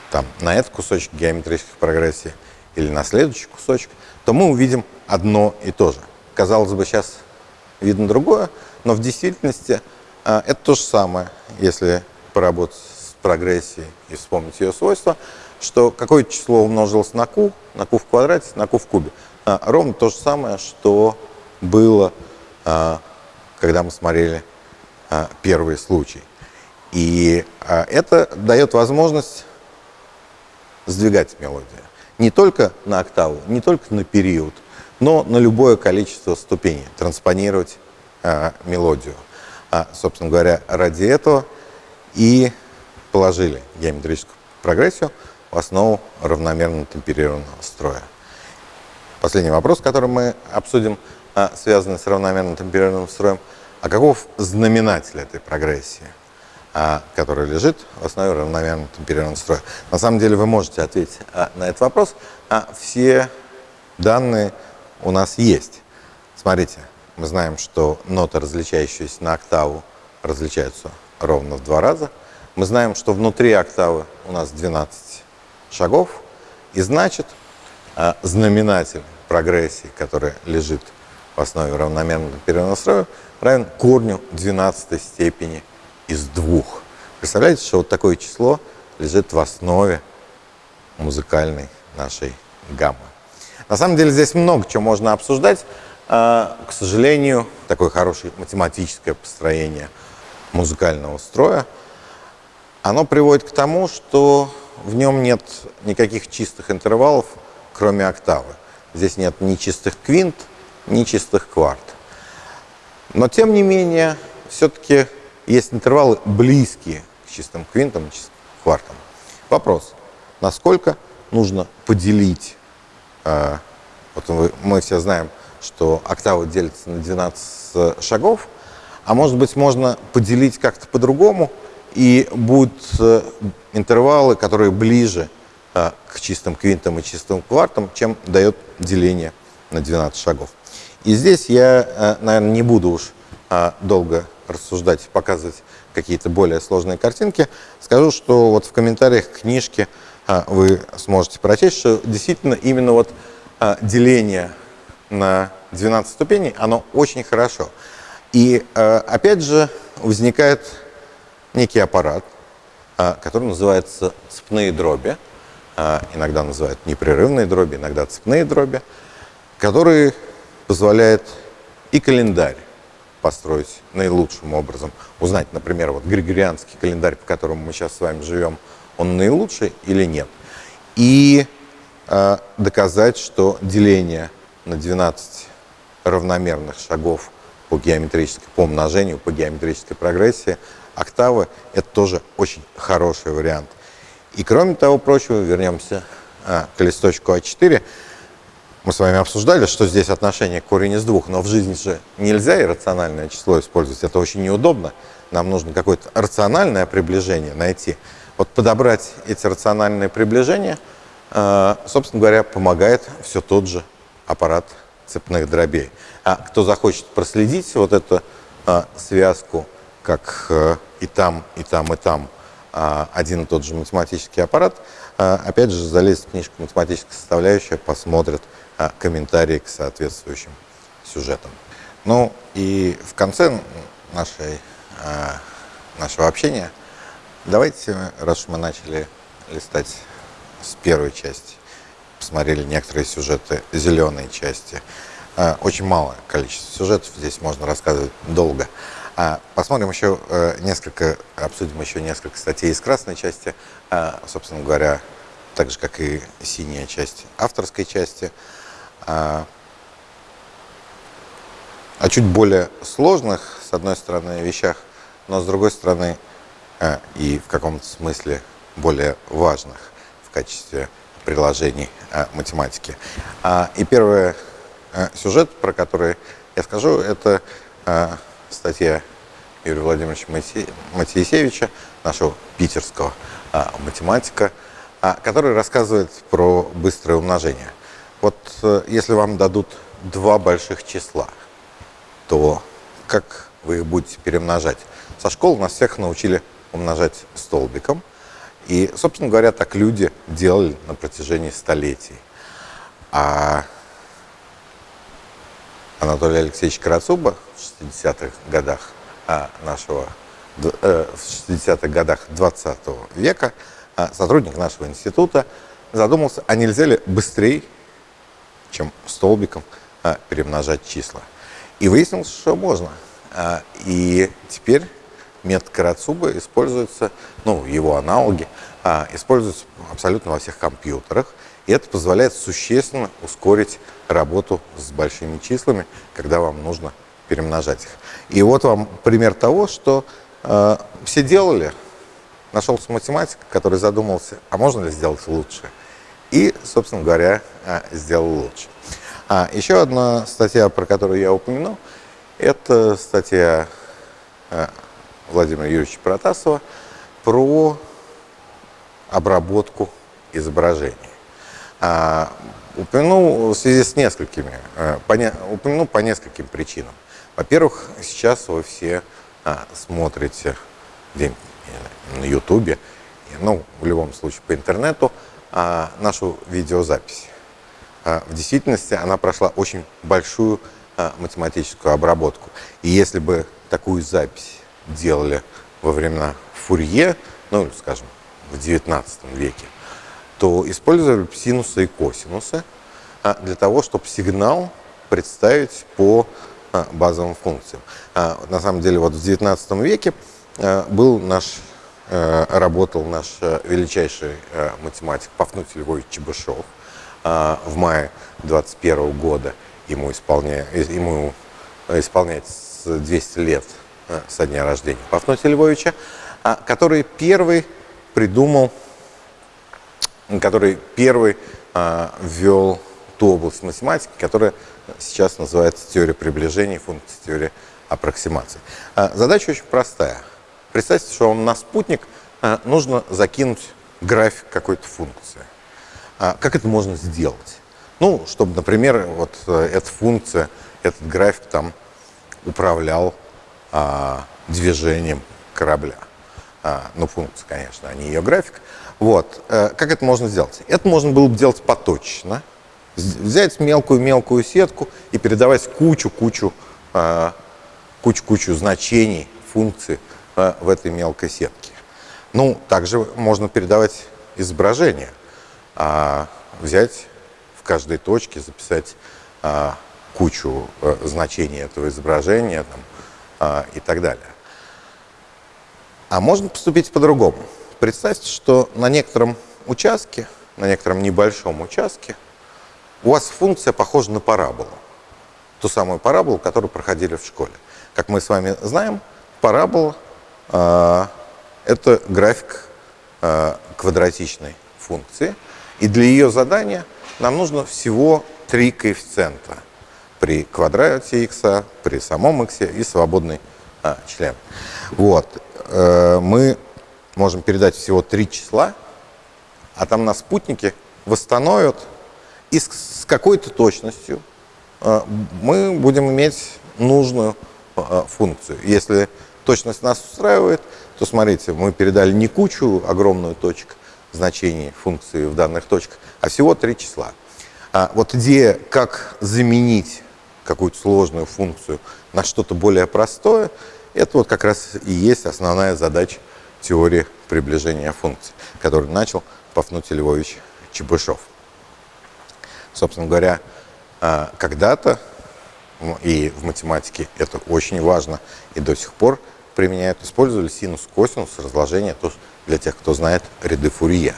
там, на этот кусочек геометрической прогрессии или на следующий кусочек, то мы увидим одно и то же казалось бы, сейчас видно другое, но в действительности а, это то же самое, если поработать с прогрессией и вспомнить ее свойства, что какое число умножилось на q, на q в квадрате, на q в кубе. А, ровно то же самое, что было, а, когда мы смотрели первый случай. И это дает возможность сдвигать мелодию. Не только на октаву, не только на период, но на любое количество ступеней, транспонировать а, мелодию. А, собственно говоря, ради этого и положили геометрическую прогрессию в основу равномерно темперированного строя. Последний вопрос, который мы обсудим, а, связанный с равномерно темперированным строем. А каков знаменатель этой прогрессии, а, который лежит в основе равномерно темперированного строя? На самом деле вы можете ответить а, на этот вопрос. Все данные у нас есть. Смотрите, мы знаем, что ноты, различающиеся на октаву, различаются ровно в два раза. Мы знаем, что внутри октавы у нас 12 шагов, и значит, а, знаменатель прогрессии, который лежит в основе равномерного перенастроя, равен корню 12 степени из двух. Представляете, что вот такое число лежит в основе музыкальной нашей гаммы. На самом деле здесь много чего можно обсуждать. А, к сожалению, такое хорошее математическое построение музыкального строя, оно приводит к тому, что в нем нет никаких чистых интервалов, кроме октавы. Здесь нет ни чистых квинт, ни чистых кварт. Но, тем не менее, все-таки есть интервалы близкие к чистым квинтам чистым квартам. Вопрос, насколько нужно поделить а, вот мы все знаем, что октава делится на 12 шагов, а может быть можно поделить как-то по-другому, и будут э, интервалы, которые ближе а, к чистым квинтам и чистым квартам, чем дает деление на 12 шагов. И здесь я, э, наверное, не буду уж долго рассуждать, показывать какие-то более сложные картинки. Скажу, что вот в комментариях к книжке вы сможете прочесть, что действительно именно вот деление на 12 ступеней, оно очень хорошо. И а, опять же возникает некий аппарат, а, который называется цепные дроби, а, иногда называют непрерывные дроби, иногда цепные дроби, который позволяет и календарь построить наилучшим образом. Узнать, например, вот григорианский календарь, по которому мы сейчас с вами живем, он наилучший или нет. И э, доказать, что деление на 12 равномерных шагов по геометрической, по умножению, по геометрической прогрессии октавы, это тоже очень хороший вариант. И кроме того прочего, вернемся а, к листочку А4. Мы с вами обсуждали, что здесь отношение корень из двух, но в жизни же нельзя иррациональное число использовать, это очень неудобно. Нам нужно какое-то рациональное приближение найти. Вот подобрать эти рациональные приближения, а, собственно говоря, помогает все тот же аппарат цепных дробей. А кто захочет проследить вот эту а, связку, как а, и там, и там, и там а, один и тот же математический аппарат, а, опять же, залезть в книжку «Математическая составляющая», посмотрит а, комментарии к соответствующим сюжетам. Ну и в конце нашей, а, нашего общения давайте, раз уж мы начали листать с первой части, посмотрели некоторые сюжеты зеленой части, а, очень малое количество сюжетов, здесь можно рассказывать долго. А, посмотрим еще э, несколько, обсудим еще несколько статей из красной части, а, собственно говоря, так же, как и синяя часть авторской части. О чуть более сложных, с одной стороны, вещах, но с другой стороны и в каком-то смысле более важных в качестве приложений математики. И первый сюжет, про который я скажу, это статья Юрия Владимировича Матиесевича, нашего питерского а, математика, а, который рассказывает про быстрое умножение. Вот э, если вам дадут два больших числа, то как вы их будете перемножать? Со школы нас всех научили умножать столбиком. И, собственно говоря, так люди делали на протяжении столетий. А Анатолий Алексеевич Карацуба в 60-х годах а, нашего, э, в 60-х годах 20 века, а, сотрудник нашего института задумался, а нельзя ли быстрее, чем столбиком, а, перемножать числа. И выяснилось, что можно. И теперь метод Карацуба используется, ну, его аналоги, используются абсолютно во всех компьютерах. И это позволяет существенно ускорить работу с большими числами, когда вам нужно перемножать их. И вот вам пример того, что э, все делали, нашелся математик, который задумался, а можно ли сделать лучше? И, собственно говоря, э, сделал лучше. А, еще одна статья, про которую я упомянул, это статья э, Владимира Юрьевича Протасова про обработку изображений. А, упомянул в связи с несколькими, э, по упомянул по нескольким причинам. Во-первых, сейчас вы все а, смотрите где на Ютубе, ну, в любом случае по интернету, а, нашу видеозапись. А, в действительности она прошла очень большую а, математическую обработку. И если бы такую запись делали во времена Фурье, ну, скажем, в XIX веке, то использовали синусы и косинусы а, для того, чтобы сигнал представить по а, базовым функциям. А, на самом деле, вот в XIX веке был наш, работал наш величайший математик Пафнутий Львович Чебышев. В мае 21 года ему, исполня... ему исполняется 200 лет со дня рождения Пафнутия Львовича, который первый придумал который первый а, ввел ту область математики, которая сейчас называется теория приближений, функции теории аппроксимации. А, задача очень простая. Представьте, что вам на спутник а, нужно закинуть график какой-то функции. А, как это можно сделать? Ну, чтобы, например, вот э, эта функция, этот график там управлял а, движением корабля. А, ну, функция, конечно, а не ее график. Вот. Э, как это можно сделать? Это можно было бы делать поточно. Взять мелкую-мелкую сетку и передавать кучу-кучу а, кучу-кучу значений функций в этой мелкой сетке. Ну, также можно передавать изображение, а, взять в каждой точке, записать а, кучу а, значений этого изображения там, а, и так далее. А можно поступить по-другому. Представьте, что на некотором участке, на некотором небольшом участке, у вас функция похожа на параболу. Ту самую параболу, которую проходили в школе. Как мы с вами знаем, парабола э, – это график э, квадратичной функции. И для ее задания нам нужно всего три коэффициента при квадрате x, при самом x и свободный э, член. Вот. Э, мы можем передать всего три числа, а там на спутнике восстановят, и с, с какой-то точностью э, мы будем иметь нужную э, функцию. Если точность нас устраивает, то смотрите, мы передали не кучу огромную точек значений функции в данных точках, а всего три числа. А вот идея, как заменить какую-то сложную функцию на что-то более простое, это вот как раз и есть основная задача теории приближения функций, которую начал Пафнутий Львович Чебышев. Собственно говоря, а, когда-то, и в математике это очень важно, и до сих пор применяют, использовали синус, косинус, разложение, то для тех, кто знает ряды Фурье.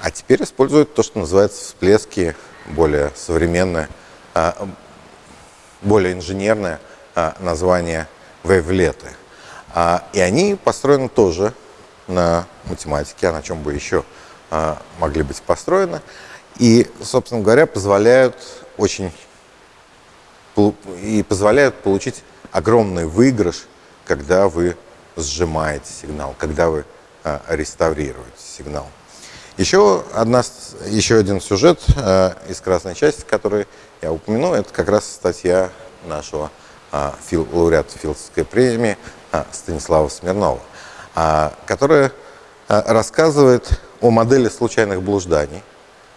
А теперь используют то, что называется всплески, более современное, а, более инженерное а, название вейвлеты. А, и они построены тоже на математике, а на чем бы еще а, могли быть построены. И, собственно говоря, позволяют очень и позволяют получить огромный выигрыш, когда вы сжимаете сигнал, когда вы реставрируете сигнал. Еще, одна, еще один сюжет из красной части, который я упомяну, это как раз статья нашего а, фил, лауреат Филдской премии а, Станислава Смирнова, а, которая рассказывает о модели случайных блужданий.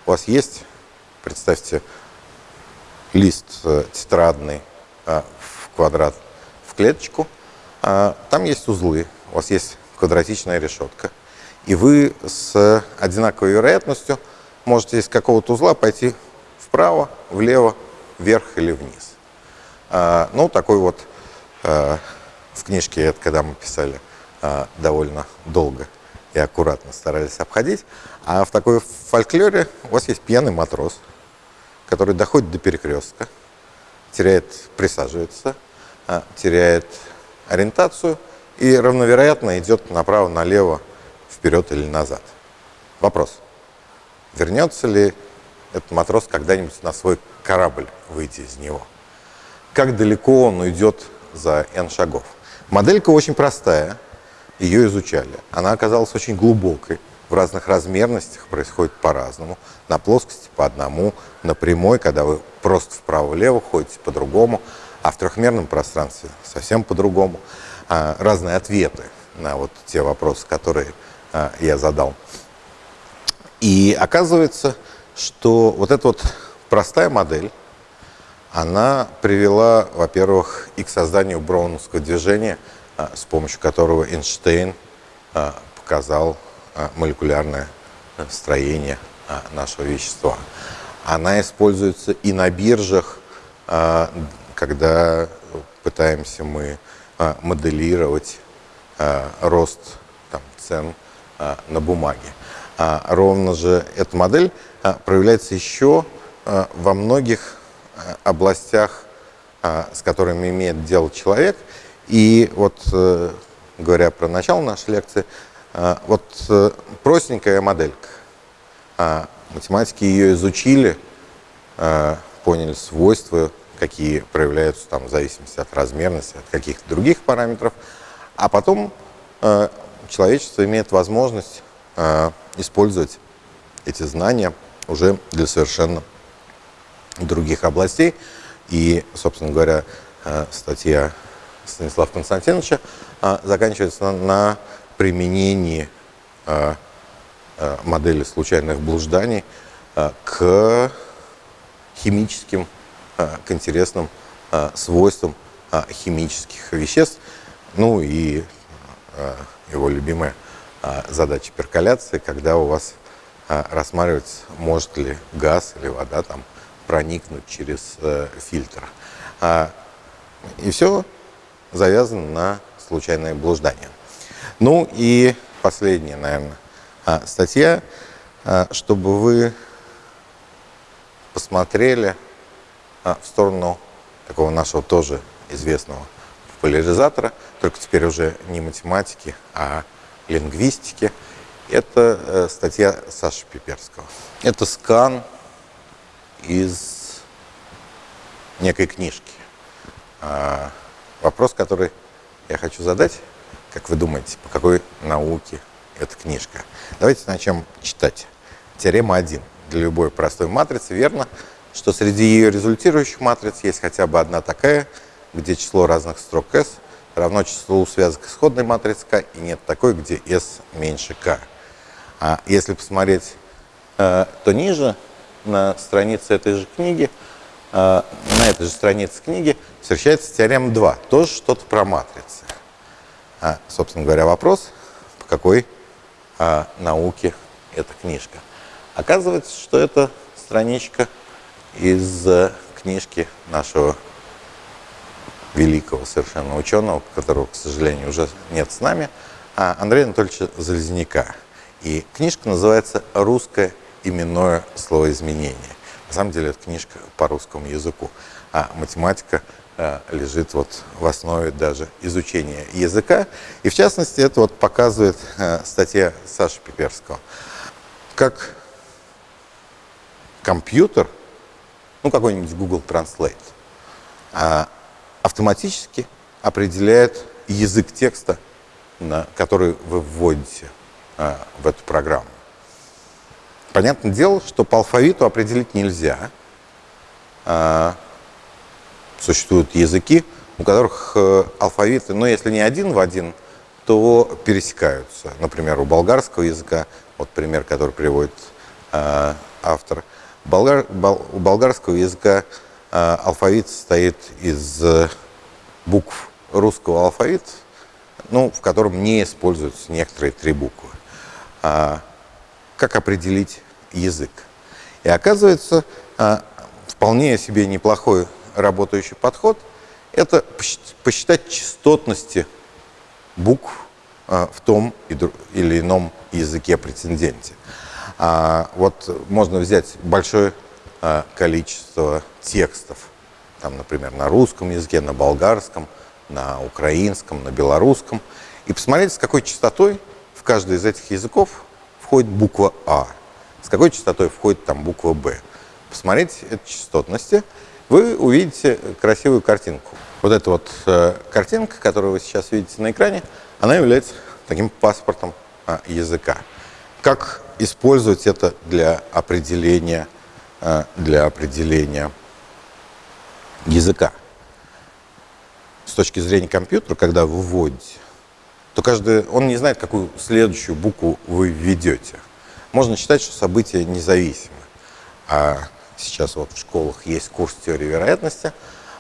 У вас есть, представьте, лист э, тетрадный в квадрат, в клеточку. Там есть узлы, у вас есть квадратичная решетка. И вы с одинаковой вероятностью можете из какого-то узла пойти вправо, влево, вверх или вниз. А, ну, такой вот а, в книжке, это когда мы писали, а, довольно долго и аккуратно старались обходить. А в такой фольклоре у вас есть пьяный матрос, который доходит до перекрестка, теряет, присаживается, теряет ориентацию и равновероятно идет направо-налево, вперед или назад. Вопрос. Вернется ли этот матрос когда-нибудь на свой корабль выйти из него? как далеко он уйдет за n шагов. Моделька очень простая, ее изучали. Она оказалась очень глубокой, в разных размерностях происходит по-разному. На плоскости по одному, на прямой, когда вы просто вправо-влево ходите по-другому, а в трехмерном пространстве совсем по-другому. А, разные ответы на вот те вопросы, которые а, я задал. И оказывается, что вот эта вот простая модель, она привела, во-первых, и к созданию броуновского движения, а, с помощью которого Эйнштейн а, показал а, молекулярное строение нашего вещества. Она используется и на биржах, когда пытаемся мы моделировать рост там, цен на бумаге. Ровно же эта модель проявляется еще во многих Э, областях, а, с которыми имеет дело человек. И вот, э, говоря про начало нашей лекции, э, вот простенькая моделька. А, математики ее изучили, поняли свойства, какие проявляются там в зависимости от размерности, от каких-то других параметров. А потом человечество имеет возможность использовать эти знания уже для совершенно других областей. И, собственно говоря, э, статья Станислава Константиновича э, заканчивается на применении э, модели случайных блужданий к химическим, к интересным свойствам химических веществ. Ну и его любимая задача перколяции, когда у вас рассматривается, может ли газ или вода там проникнуть через фильтр. И все завязано на случайное блуждание. Ну и последняя, наверное, статья, чтобы вы посмотрели в сторону такого нашего тоже известного популяризатора, только теперь уже не математики, а лингвистики. Это э, статья Саши Пиперского. Это скан из некой книжки. А, вопрос, который я хочу задать, как вы думаете, по какой науке эта книжка? Давайте начнем читать. Теорема 1. Для любой простой матрицы верно, что среди ее результирующих матриц есть хотя бы одна такая, где число разных строк S равно числу связок исходной матрицы K, и нет такой, где S меньше K. А если посмотреть, э, то ниже, на странице этой же книги, э, на этой же странице книги встречается теорема 2, тоже что-то про матрицы. А, собственно говоря, вопрос, по какой а, науке эта книжка. Оказывается, что это страничка из э, книжки нашего великого совершенно ученого, которого, к сожалению, уже нет с нами, а Андрея Анатольевича Залезняка. И книжка называется «Русское именное словоизменение». На самом деле это книжка по русскому языку, а математика э, лежит вот в основе даже изучения языка. И в частности это вот показывает э, статья Саши Пиперского. Как компьютер ну какой-нибудь Google Translate, а, автоматически определяет язык текста, на который вы вводите в эту программу. Понятное дело, что по алфавиту определить нельзя. А, существуют языки, у которых э, алфавиты, ну если не один в один, то пересекаются. Например, у болгарского языка, вот пример, который приводит автор – болгар, бол, у болгарского языка э, алфавит состоит из э, букв русского алфавита, ну, в котором не используются некоторые три буквы. А, как определить язык? И оказывается, а, вполне себе неплохой работающий подход – это посчитать частотности букв а, в том или ином языке претенденте. Вот можно взять большое количество текстов, там, например, на русском языке, на болгарском, на украинском, на белорусском, и посмотреть, с какой частотой каждый из этих языков входит буква А, с какой частотой входит там буква Б. Посмотреть эти частотности, вы увидите красивую картинку. Вот эта вот э, картинка, которую вы сейчас видите на экране, она является таким паспортом э, языка. Как использовать это для определения, э, для определения языка. С точки зрения компьютера, когда вы вводите, то каждый, он не знает, какую следующую букву вы введете. Можно считать, что события независимы. А сейчас вот в школах есть курс теории вероятности,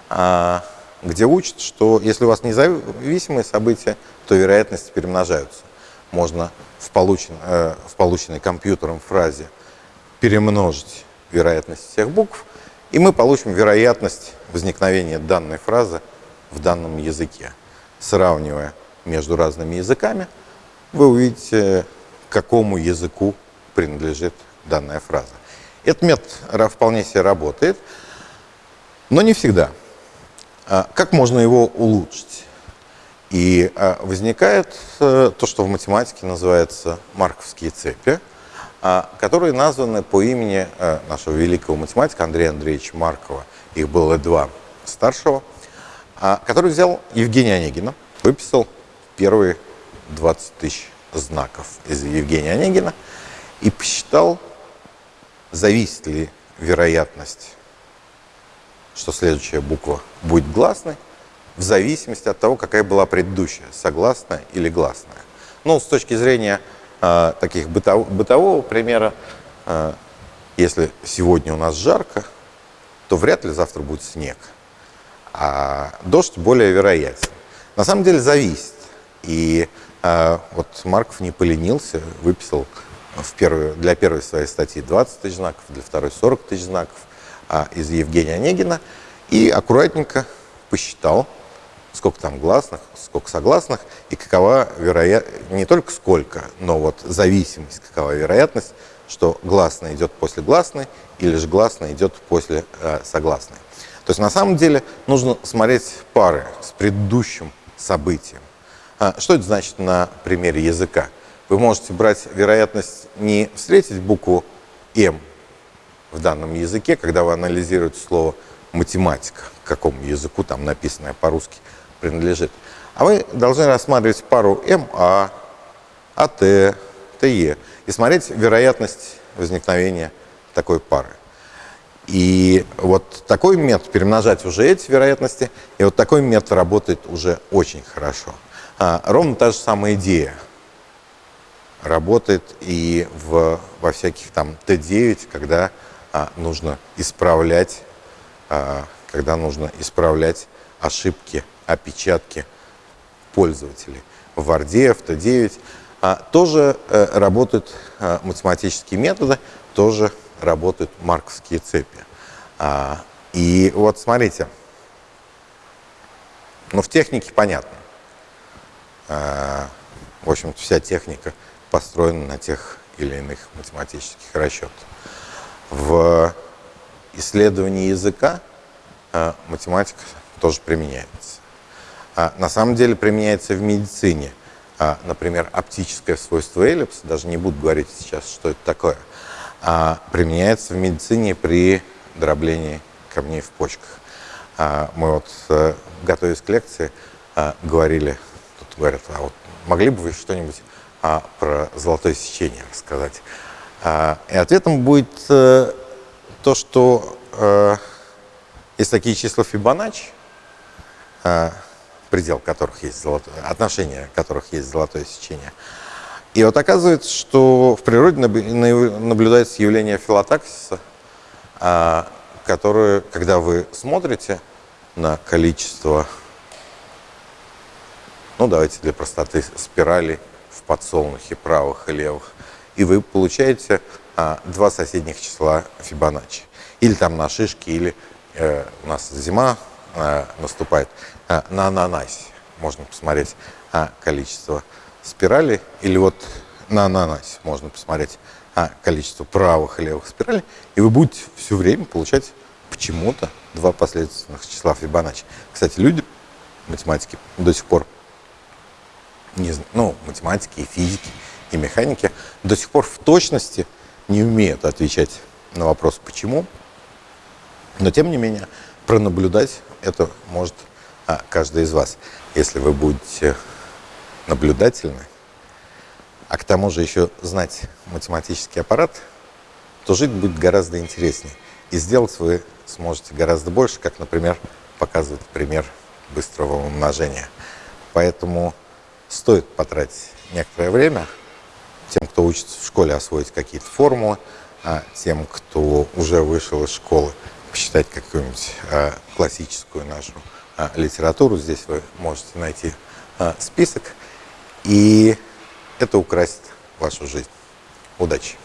а, где учат, что если у вас независимые события, то вероятности перемножаются. Можно в, получен, э, в полученной компьютером фразе перемножить вероятность всех букв, и мы получим вероятность возникновения данной фразы в данном языке. Сравнивая между разными языками, вы увидите, к какому языку принадлежит данная фраза. Этот метод вполне себе работает, но не всегда. А как можно его улучшить? И а, возникает э, то, что в математике называется марковские цепи, а, которые названы по имени э, нашего великого математика Андрея Андреевича Маркова. Их было два старшего, который взял Евгения Онегина, выписал первые 20 тысяч знаков из Евгения Онегина и посчитал, зависит ли вероятность, что следующая буква будет гласной, в зависимости от того, какая была предыдущая, согласная или гласная. Ну, с точки зрения э, таких бытов, бытового примера, э, если сегодня у нас жарко, то вряд ли завтра будет снег. А дождь более вероятен. На самом деле зависит. И А, вот Марков не поленился, выписал в первую, для первой своей статьи 20 тысяч знаков, для второй 40 тысяч знаков а, из Евгения Онегина и аккуратненько посчитал, сколько там гласных, сколько согласных, и какова вероятность, не только сколько, но вот зависимость, какова вероятность, что гласная идет после гласной, или же гласная идет после э, согласной. То есть на самом деле нужно смотреть пары с предыдущим событием. А, что это значит на примере языка? Вы можете брать вероятность не встретить букву «М» в данном языке, когда вы анализируете слово «математика», к какому языку там написанное по-русски принадлежит. А вы должны рассматривать пару М, А, АТ, ТЕ и смотреть вероятность возникновения такой пары. И вот такой метод, перемножать уже эти вероятности, и вот такой метод работает уже очень хорошо. А, ровно та же самая идея работает и в, во всяких там Т9, когда а, нужно исправлять, а, когда нужно исправлять ошибки, опечатки пользователей. В Варде, в Т9 а, тоже а, работают а, математические методы, тоже работают марковские цепи. А, и вот смотрите, ну в технике понятно. А, в общем-то вся техника построена на тех или иных математических расчетах. В исследовании языка а, математика тоже применяется. А, на самом деле применяется в медицине. Например, оптическое свойство эллипса, даже не буду говорить сейчас, что это такое – применяется в медицине при дроблении камней в почках. Мы вот, э, готовясь к лекции, говорили, говорят, а вот могли бы вы что-нибудь про золотое сечение рассказать? И ответом будет э, то, что э, есть такие числа Фибоначчи, предел которых есть золотое, отношение которых есть золотое сечение – и вот оказывается, что в природе наблюдается явление филотаксиса, а, которое, когда вы смотрите на количество, ну давайте для простоты, спиралей в подсолнухе правых и левых, и вы получаете а, два соседних числа Фибоначчи. Или там на шишке, или э, у нас зима э, наступает, э, на ананасе можно посмотреть а, количество спирали, или вот на ананасе можно посмотреть а, количество правых и левых спиралей, и вы будете все время получать почему-то два последовательных числа Фибоначчи. Кстати, люди, математики, до сих пор, не, ну, математики и физики, и механики, до сих пор в точности не умеют отвечать на вопрос «почему?», но, тем не менее, пронаблюдать это может а, каждый из вас, если вы будете наблюдательны, а к тому же еще знать математический аппарат, то жить будет гораздо интереснее. И сделать вы сможете гораздо больше, как, например, показывает пример быстрого умножения. Поэтому стоит потратить некоторое время тем, кто учится в школе освоить какие-то формулы, а тем, кто уже вышел из школы, почитать какую-нибудь а, классическую нашу а, литературу. Здесь вы можете найти а, список. И это украсит вашу жизнь. Удачи!